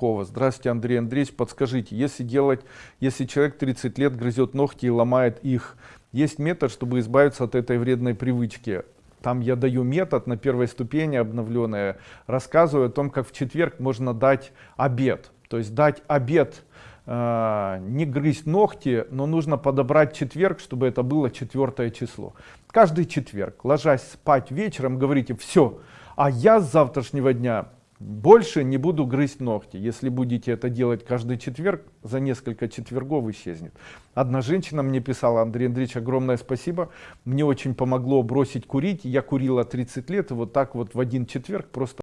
Кова. Здравствуйте, Андрей Андреевич. Подскажите, если делать, если человек 30 лет грызет ногти и ломает их, есть метод, чтобы избавиться от этой вредной привычки? Там я даю метод на первой ступени обновленная, рассказываю о том, как в четверг можно дать обед. То есть дать обед, э, не грызть ногти, но нужно подобрать четверг, чтобы это было четвертое число. Каждый четверг, ложась спать вечером, говорите, все, а я с завтрашнего дня больше не буду грызть ногти. Если будете это делать каждый четверг, за несколько четвергов исчезнет. Одна женщина мне писала, Андрей Андреевич, огромное спасибо. Мне очень помогло бросить курить. Я курила 30 лет, и вот так вот в один четверг просто